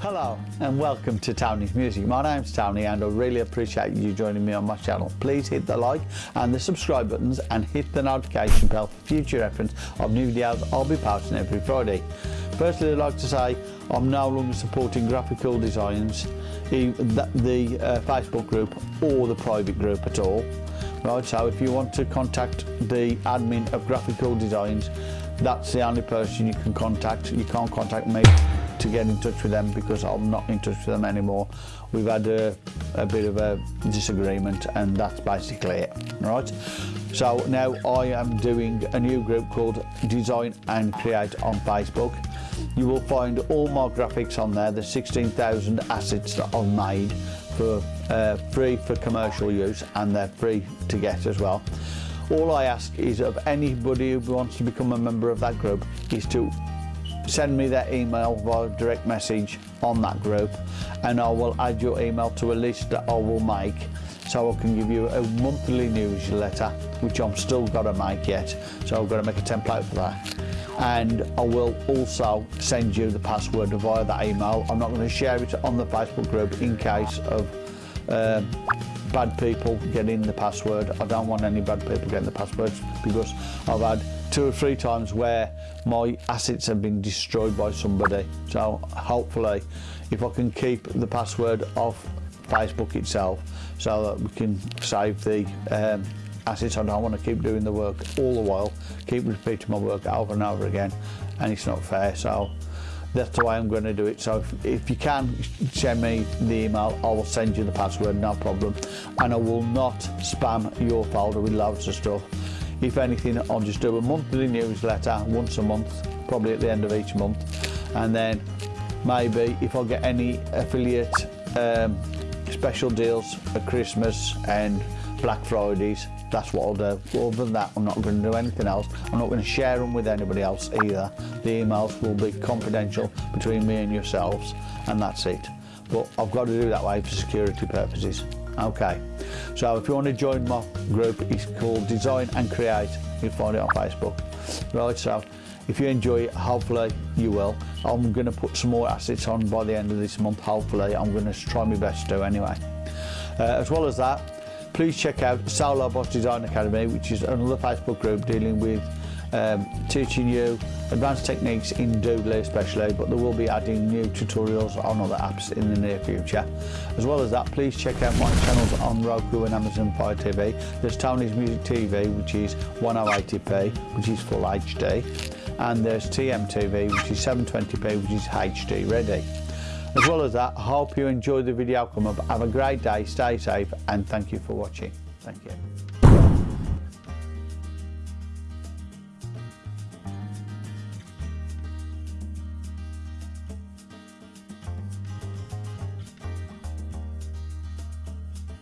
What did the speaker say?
Hello and welcome to Tony's Music. My name's Tony and I really appreciate you joining me on my channel. Please hit the like and the subscribe buttons and hit the notification bell for future reference of new videos I'll be posting every Friday. Firstly I'd like to say I'm no longer supporting graphical designs, the, the uh, Facebook group or the private group at all. Right, so if you want to contact the admin of graphical designs, that's the only person you can contact. You can't contact me to get in touch with them because I'm not in touch with them anymore. We've had a, a bit of a disagreement and that's basically it, right? So now I am doing a new group called Design and Create on Facebook. You will find all my graphics on there, the 16,000 assets that I've made for uh, free for commercial use and they're free to get as well. All I ask is of anybody who wants to become a member of that group is to send me that email via direct message on that group and I will add your email to a list that I will make so I can give you a monthly newsletter which I'm still got to make yet so I've got to make a template for that and I will also send you the password via that email I'm not going to share it on the Facebook group in case of uh, bad people getting the password I don't want any bad people getting the passwords because I've had two or three times where my assets have been destroyed by somebody. So hopefully, if I can keep the password off Facebook itself so that we can save the um, assets. I don't want to keep doing the work all the while, keep repeating my work over and over again, and it's not fair. So that's the way I'm going to do it. So if, if you can send me the email, I will send you the password, no problem. And I will not spam your folder with loads of stuff. If anything, I'll just do a monthly newsletter once a month, probably at the end of each month. And then maybe if I get any affiliate um, special deals for Christmas and Black Fridays, that's what I'll do. other than that, I'm not going to do anything else. I'm not going to share them with anybody else either. The emails will be confidential between me and yourselves, and that's it. But I've got to do that way for security purposes. Okay, so if you want to join my group, it's called Design and Create. You'll find it on Facebook. Right, so if you enjoy it, hopefully you will. I'm going to put some more assets on by the end of this month, hopefully. I'm going to try my best to anyway. Uh, as well as that, please check out solar boss Design Academy, which is another Facebook group dealing with um, teaching you advanced techniques in Doodly especially, but they will be adding new tutorials on other apps in the near future. As well as that, please check out my channels on Roku and Amazon Fire TV. There's Tony's Music TV, which is 1080p, which is full HD, and there's TM TV, which is 720p, which is HD ready. As well as that, I hope you enjoyed the video. Come up, have a great day, stay safe, and thank you for watching. Thank you.